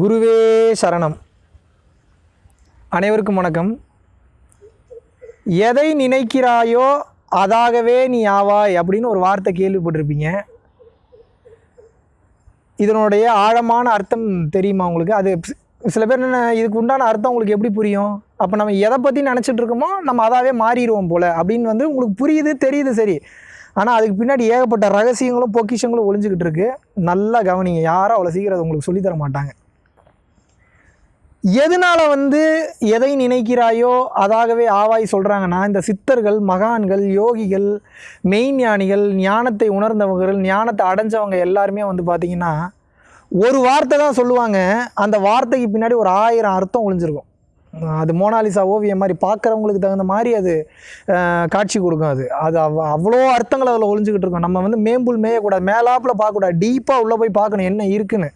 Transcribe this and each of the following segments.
குருவே சரணம். அனைவருக்கும் வணக்கம். எதை நினைக்கிறாயோ அதாகவே நீ ஆவாய் அப்படின்னு ஒரு வார்த்தை கேள்விப்பட்டிருப்பீங்க. இதனுடைய ஆழமான அர்த்தம் தெரியுமா உங்களுக்கு? அது சில பேர் என்ன இதுக்கு உண்டான அர்த்தம் உங்களுக்கு எப்படி புரியும்? அப்போ நம்ம எதை பற்றி நினச்சிட்டு இருக்கோமோ நம்ம அதாவே மாறிடுவோம் போல் அப்படின்னு வந்து உங்களுக்கு புரியுது தெரியுது சரி. ஆனால் அதுக்கு பின்னாடி ஏகப்பட்ட ரகசியங்களும் பொக்கிஷங்களும் ஒழிஞ்சிக்கிட்டு இருக்குது நல்லா கவனிங்க. யாரும் அவ்வளோ சீக்கிரம் அதை உங்களுக்கு சொல்லித் தர மாட்டாங்க. எதனால் வந்து எதை நினைக்கிறாயோ அதாகவே ஆவாய் சொல்கிறாங்கன்னா இந்த சித்தர்கள் மகான்கள் யோகிகள் மெய்ஞானிகள் ஞானத்தை உணர்ந்தவர்கள் ஞானத்தை அடைஞ்சவங்க எல்லாருமே வந்து பார்த்திங்கன்னா ஒரு வார்த்தை தான் சொல்லுவாங்க. அந்த வார்த்தைக்கு பின்னாடி ஒரு ஆயிரம் அர்த்தம் ஒழிஞ்சிருக்கும் அது மோனாலிசா ஓவியம் மாதிரி பார்க்குறவங்களுக்கு தகுந்த மாதிரி அது காட்சி கொடுக்கும் அது. அது அவ் அவ்வளோ அர்த்தங்கள் அதில் ஒழிஞ்சிக்கிட்டு இருக்கும். நம்ம வந்து மேம்புல் மேயக்கூடாது மேலாப்பில் பார்க்கக்கூடாது டீப்பாக உள்ளே போய் பார்க்கணும் என்ன இருக்குன்னு.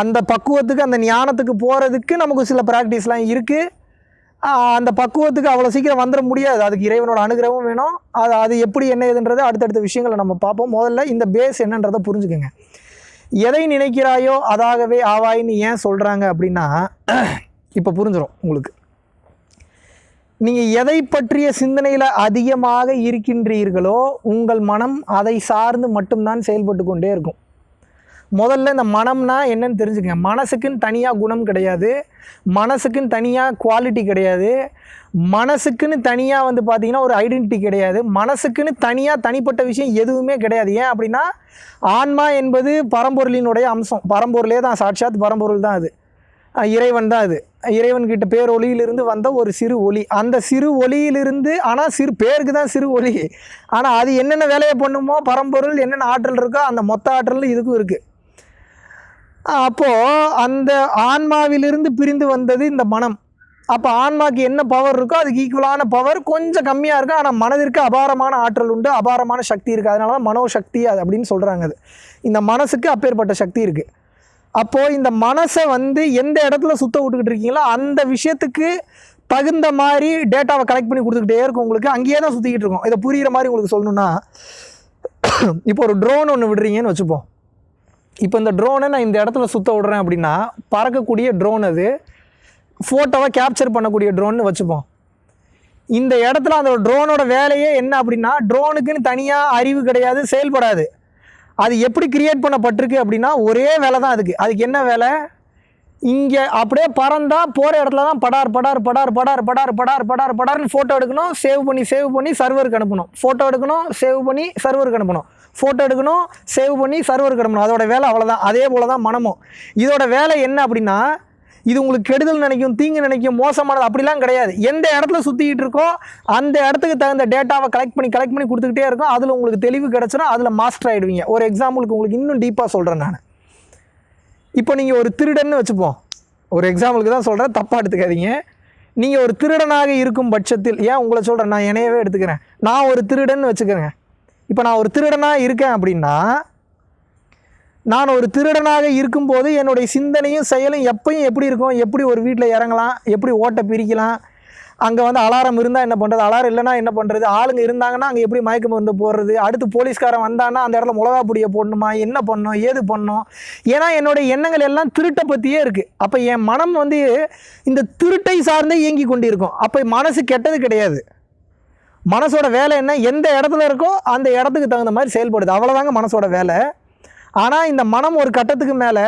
அந்த பக்குவத்துக்கு அந்த ஞானத்துக்கு போகிறதுக்கு நமக்கு சில ப்ராக்டிஸ்லாம் இருக்குது அந்த பக்குவத்துக்கு அவ்வளோ சீக்கிரம் வந்துட முடியாது. அதுக்கு இறைவனோட அனுகிரகமும் வேணும். அது அது எப்படி என்ன ஏதுன்றது அடுத்தடுத்த விஷயங்களை நம்ம பார்ப்போம். முதல்ல இந்த பேஸ் என்னன்றதை புரிஞ்சுக்கோங்க. எதை நினைக்கிறாயோ அதாகவே ஆவாயின்னு ஏன் சொல்கிறாங்க அப்படின்னா இப்போ புரிஞ்சிடும் உங்களுக்கு. நீங்கள் எதை பற்றிய சிந்தனையில் அதிகமாக இருக்கின்றீர்களோ உங்கள் மனம் அதை சார்ந்து மட்டும்தான் செயல்பட்டு கொண்டே இருக்கும். முதல்ல இந்த மனம்னா என்னன்னு தெரிஞ்சுக்கங்க. மனசுக்குன்னு தனியாக குணம் கிடையாது. மனசுக்குன்னு தனியாக குவாலிட்டி கிடையாது. மனசுக்குன்னு தனியாக வந்து பார்த்திங்கன்னா ஒரு ஐடென்டிட்டி கிடையாது. மனசுக்குன்னு தனியாக தனிப்பட்ட விஷயம் எதுவுமே கிடையாது. ஏன் அப்படின்னா ஆன்மா என்பது பரம்பொருளினுடைய அம்சம். பரம்பொருளே தான். சாட்சாத் பரம்பொருள் தான் அது. இறைவன் தான் அது. இறைவன்கிட்ட பேர் ஒளியிலிருந்து வந்த ஒரு சிறு ஒளி அந்த சிறு ஒளியிலிருந்து ஆனால் சிறு பேருக்கு தான் சிறு ஒளி ஆனால் அது என்னென்ன வேலையை பண்ணுமோ பரம்பொருள் என்னென்ன ஆற்றல் இருக்கோ அந்த மொத்த ஆற்றல் இதுக்கும் இருக்குது அப்போது அந்த ஆன்மாவிலிருந்து பிரிந்து வந்தது இந்த மனம். அப்போ ஆன்மாக்கு என்ன பவர் இருக்கோ அதுக்கு ஈக்குவலான பவர் கொஞ்சம் கம்மியாக இருக்கும் ஆனால் மனதிற்கு அபாரமான ஆற்றல் உண்டு அபாரமான சக்தி இருக்குது அதனால தான் மனோசக்தி அது அப்படின்னு சொல்கிறாங்க அது. இந்த மனசுக்கு அப்பேற்பட்ட சக்தி இருக்குது அப்போது இந்த மனசை வந்து எந்த இடத்துல சுத்த விட்டுக்கிட்டு இருக்கீங்களோ அந்த விஷயத்துக்கு தகுந்த மாதிரி டேட்டாவை கலெக்ட் பண்ணி கொடுத்துக்கிட்டே இருக்கும் உங்களுக்கு. அங்கேயே தான் சுற்றிக்கிட்டு இருக்கும். இதை புரிகிற மாதிரி உங்களுக்கு சொல்லணுன்னா இப்போ ஒரு ட்ரோன் ஒன்று விடுறீங்கன்னு வச்சுப்போம். இப்போ இந்த ட்ரோனை நான் இந்த இடத்துல சுற்ற விடுறேன் அப்படின்னா பறக்கக்கூடிய ட்ரோன் அது. ஃபோட்டோவை கேப்சர் பண்ணக்கூடிய ட்ரோன்னு வச்சுப்போம். இந்த இடத்துல அந்த ட்ரோனோட வேலையே என்ன அப்படின்னா ட்ரோனுக்குன்னு தனியாக அறிவு கிடையாது செயல்படாது. அது எப்படி கிரியேட் பண்ணப்பட்டிருக்கு அப்படின்னா ஒரே வேலை தான் அதுக்கு. அதுக்கு என்ன வேலை? இங்கே அப்படியே பறந்தால் போகிற இடத்துல தான் படார் படார் படார் படார் படார் படார் படார் படார்னு ஃபோட்டோ எடுக்கணும் சேவ் பண்ணி சேவ் பண்ணி சர்வருக்கு அனுப்பணும். ஃபோட்டோ எடுக்கணும் சேவ் பண்ணி சர்வருக்கு அனுப்பணும். ஃபோட்டோ எடுக்கணும் சேவ் பண்ணி சர்வருக்கு அனுப்பணும். அதோட வேலை அவ்வளோதான் அதே போல் தான் மனமும். இதோட வேலை என்ன அப்படின்னா இது உங்களுக்கு கெடுதல் நினைக்கும் தீங்கு நினைக்கும் மோசமானது அப்படிலாம் கிடையாது. எந்த இடத்துல சுற்றிக்கிட்டு இருக்கோ அந்த இடத்துக்கு தகுந்த டேட்டாவை கலெக்ட் பண்ணி கலெக்ட் பண்ணி கொடுத்துக்கிட்டே இருக்கும். அதில் உங்களுக்கு தெளிவு கிடச்சினா அதில் மாஸ்டர் ஆகிடுவீங்க ஒரு எக்ஸாம்பிளுக்கு உங்களுக்கு இன்னும் டீப்பாக சொல்கிறேன் நான். இப்போ நீங்கள் ஒரு திருடன்னு வச்சுப்போம். ஒரு எக்ஸாம்பிளுக்கு தான் சொல்கிறேன் தப்பாக எடுத்துக்காதீங்க. நீங்கள் ஒரு திருடனாக இருக்கும் பட்சத்தில் ஏன் உங்களை சொல்கிறேன் நான் என்னையவே எடுத்துக்கிறேன். நான் ஒரு திருடன்னு வச்சுக்கிறேங்க இப்போ நான் ஒரு திருடனாக இருக்கேன் அப்படின்னா நான் ஒரு திருடனாக இருக்கும்போது என்னுடைய சிந்தனையும் செயலும் எப்பயும் எப்படி இருக்கும்? எப்படி ஒரு வீட்டில் இறங்கலாம்? எப்படி ஓட்டை பிரிக்கலாம்? அங்கே வந்து அலாரம் இருந்தால் என்ன பண்ணுறது அலாரம் இல்லைன்னா என்ன பண்ணுறது ஆளுங்க இருந்தாங்கன்னா அங்கே எப்படி மயக்க மருந்து போடுறது? அடுத்து போலீஸ்காரன் வந்தான்னா அந்த இடத்துல மிளகா பொடியை போடணுமா? என்ன பண்ணும்? ஏது பண்ணும்? ஏன்னா என்னுடைய எண்ணங்கள் எல்லாம் திருட்டை பற்றியே இருக்குது அப்போ என் மனம் வந்து இந்த திருட்டை சார்ந்தே இயங்கி கொண்டிருக்கும். அப்போ மனசு கெட்டது கிடையாது. மனசோட வேலை என்ன? எந்த இடத்துல இருக்கோ அந்த இடத்துக்கு தகுந்த மாதிரி செயல்படுது. அவ்வளோதாங்க மனசோட வேலை. ஆனால் இந்த மனம் ஒரு கட்டத்துக்கு மேலே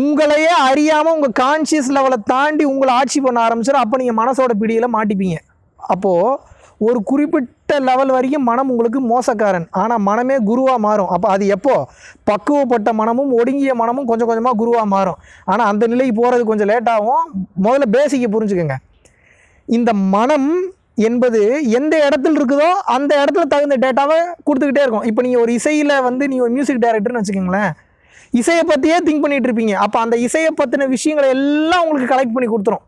உங்களையே அறியாமல் உங்கள் கான்சியஸ் லெவலை தாண்டி உங்களை ஆட்சி பண்ண ஆரம்பிச்சிடும் அப்போ நீங்கள் மனசோட பிடியில் மாட்டிப்பீங்க. அப்போது ஒரு குறிப்பிட்ட லெவல் வரைக்கும் மனம் உங்களுக்கு மோசக்காரன். ஆனால் மனமே குருவாக மாறும். அப்போ அது எப்போது பக்குவப்பட்ட மனமும் ஒடுங்கிய மனமும் கொஞ்சம் கொஞ்சமாக குருவாக மாறும். ஆனால் அந்த நிலைக்கு போகிறது கொஞ்சம் லேட்டாகும் முதல்ல பேசிக்கை புரிஞ்சுக்கோங்க. இந்த மனம் என்பது எந்த இடத்துல இருக்குதோ அந்த இடத்துல தகுந்த டேட்டாவை கொடுத்துக்கிட்டே இருக்கும். இப்போ நீங்கள் ஒரு இசையில் வந்து நீங்கள் ஒரு மியூசிக் டைரக்டர்னு வச்சுக்கோங்களேன். இசையை பற்றியே திங்க் பண்ணிகிட்ருப்பீங்க இருப்பீங்க. அப்போ அந்த இசையை பற்றின விஷயங்களை எல்லாம் உங்களுக்கு கலெக்ட் பண்ணி கொடுத்துரும்.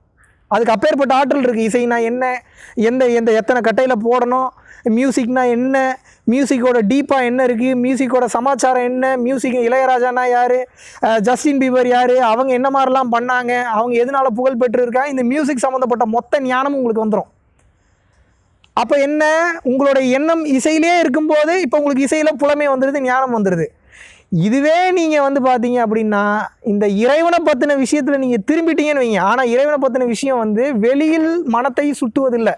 அதுக்கு அப்பேற்பட்ட ஆற்றல் இருக்குது இசைனா என்ன? எந்த எந்த எத்தனை கட்டையில் போடணும்? மியூசிக்னா என்ன? மியூசிக்கோட டீப்பாக என்ன இருக்குது மியூசிக்கோட சமாச்சாரம் என்ன? மியூசிக் இளையராஜானா யார்? ஜஸ்டின் பீபர் யார்? அவங்க என்ன மாதிரிலாம் பண்ணாங்க? அவங்க எதனால புகழ் பெற்று இருக்காங்க இந்த மியூசிக் சம்மந்தப்பட்ட மொத்த ஞானமும் உங்களுக்கு வந்துடும் அப்போ என்ன? உங்களுடைய எண்ணம் இசையிலே இருக்கும்போது இப்போ உங்களுக்கு இசையில் புலமை வந்துடுது ஞானம் வந்துடுது இதுவே நீங்கள் வந்து பார்த்தீங்க அப்படின்னா இந்த இறைவனை பற்றின விஷயத்தில் நீங்கள் திரும்பிட்டீங்கன்னு வைங்க. ஆனால் இறைவனை பற்றின விஷயம் வந்து வெளியில் மனத்தை சுட்டுவதில்லை.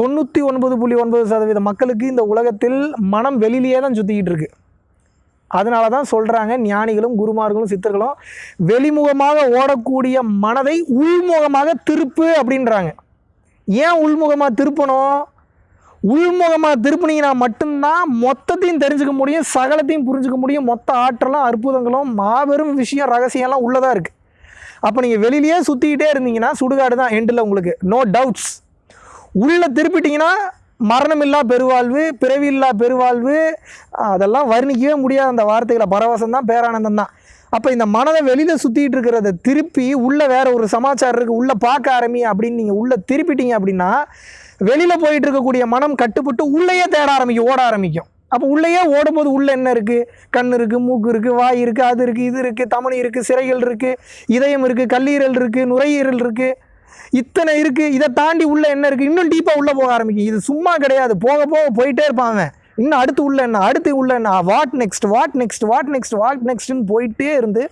தொண்ணூற்றி ஒன்பது புள்ளி ஒன்பது சதவீத மக்களுக்கு இந்த உலகத்தில் மனம் வெளியிலேயே தான் சுற்றிக்கிட்டு இருக்குது அதனால தான் சொல்கிறாங்க ஞானிகளும் குருமார்களும் சித்தர்களும் வெளிமுகமாக ஓடக்கூடிய மனதை உள்முகமாக திருப்பு அப்படின்றாங்க. ஏன் உள்முகமாக திருப்பணும்? உள்முகமாக திருப்பினீங்கன்னா மட்டும்தான் மொத்தத்தையும் தெரிஞ்சுக்க முடியும் சகலத்தையும் புரிஞ்சுக்க முடியும். மொத்த ஆற்றலும் அற்புதங்களும் மாபெரும் விஷயம் ரகசியம்லாம் உள்ளதாக இருக்குது அப்போ நீங்கள் வெளியிலேயே சுற்றிக்கிட்டே இருந்தீங்கன்னா சுடுகாடு தான் எண்டில் உங்களுக்கு. நோ டவுட்ஸ் உள்ளே திருப்பிட்டிங்கன்னா மரணமில்லா பெருவாழ்வு பிறவியில்லா பெருவாழ்வு அதெல்லாம் வர்ணிக்கவே முடியாத அந்த வார்த்தைகளை. பரவசம் தான் பேரானந்தம் தான் அப்போ இந்த மனதை வெளியில் சுற்றிட்டு இருக்கிறத திருப்பி உள்ளே வேற ஒரு சமாச்சாரம் இருக்குது உள்ளே பார்க்க ஆரம்பி அப்படின்னு நீங்கள் உள்ளே திருப்பிட்டீங்க அப்படின்னா வெளியில் போயிட்டு இருக்கக்கூடிய மனம் கட்டுப்பட்டு உள்ளேயே தேட ஆரம்பிக்கும் ஓட ஆரம்பிக்கும். அப்போ உள்ளேயே ஓடும்போது உள்ளே என்ன இருக்குது கண் இருக்குது மூக்கு இருக்குது வாய் இருக்குது அது இருக்குது இது இருக்குது தமனி இருக்குது சிறைகள் இருக்குது இதயம் இருக்குது கல்லீரல் இருக்குது நுரையீரல் இருக்குது இத்தனை இருக்குது இதை தாண்டி உள்ளே என்ன இருக்குது இன்னும் டீப்பாக உள்ளே போக ஆரம்பிக்கும். இது சும்மா கிடையாது. போக போக போயிட்டே இருப்பாங்க இன்னும் அடுத்து உள்ள என்ன? அடுத்து உள்ள என்ன? What next what next what next what நெக்ஸ்ட்னு போயிட்டே இருந்து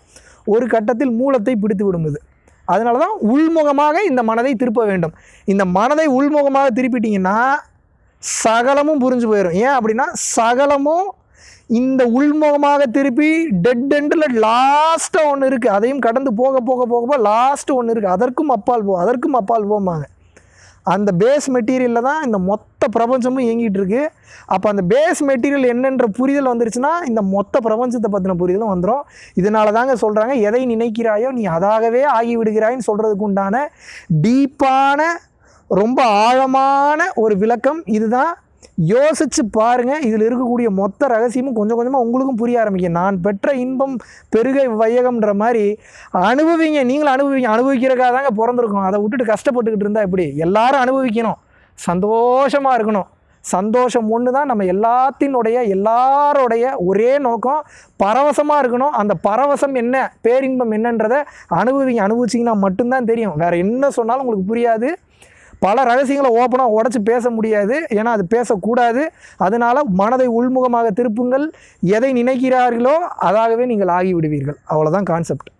ஒரு கட்டத்தில் மூலத்தை பிடித்து விடும் இது. அதனால தான் உள்முகமாக இந்த மனதை திருப்ப வேண்டும். இந்த மனதை உள்முகமாக திருப்பிட்டிங்கன்னா சகலமும் புரிஞ்சு போயிடும் ஏன் அப்படின்னா சகலமும் இந்த உள்முகமாக திருப்பி டெட் எண்டில் லாஸ்ட்டாக ஒன்று இருக்குது அதையும் கடந்து போக போக போக போக லாஸ்ட்டு ஒன்று இருக்குது அதற்கும் அப்பால் போ அதற்கும் அப்பால் போம்பாங்க. அந்த பேஸ் மெட்டீரியலில் தான் இந்த மொத்த பிரபஞ்சமும் இயங்கிட்டு இருக்கு. அப்போ அந்த பேஸ் மெட்டீரியல் என்னென்ற புரிதல் வந்துருச்சுன்னா இந்த மொத்த பிரபஞ்சத்தை பற்றின புரிதலும் வந்துடும் இதனால தாங்க சொல்கிறாங்க எதை நினைக்கிறாயோ நீ அதாகவே ஆகிவிடுகிறாயின்னு சொல்கிறதுக்கு உண்டான டீப்பான ரொம்ப ஆழமான ஒரு விளக்கம் இதுதான். யோசித்து பாருங்கள் இதில் இருக்கக்கூடிய மொத்த ரகசியமும் கொஞ்சம் கொஞ்சமாக உங்களுக்கும் புரிய ஆரம்பிக்கும். நான் பெற்ற இன்பம் பெருகை வையகம்ன்ற மாதிரி அனுபவிங்க. நீங்களும் அனுபவிங்க அனுபவிக்கிறக்காக தாங்க பிறந்திருக்கோம். அதை விட்டுட்டு கஷ்டப்பட்டுக்கிட்டு இருந்தால் எப்படி? எல்லாரும் அனுபவிக்கணும். சந்தோஷமாக இருக்கணும். சந்தோஷம் ஒன்று தான் நம்ம எல்லாத்தினுடைய எல்லாரோடைய ஒரே நோக்கம் பரவசமாக இருக்கணும். அந்த பரவசம் என்ன பேரின்பம் என்னன்றதை அனுபவிங்க. அனுபவிச்சிங்கன்னா மட்டும்தான் தெரியும். வேறு என்ன சொன்னாலும் உங்களுக்கு புரியாது. பல ரகசியங்களை ஓப்பனாக உடச்சி பேச முடியாது. ஏன்னா அது பேசக்கூடாது. அதனால் மனதை உள்முகமாக திருப்புங்கள். எதை நினைக்கிறார்களோ அதாகவே நீங்கள் ஆகிவிடுவீர்கள். அவ்வளோதான் கான்செப்ட்